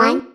One,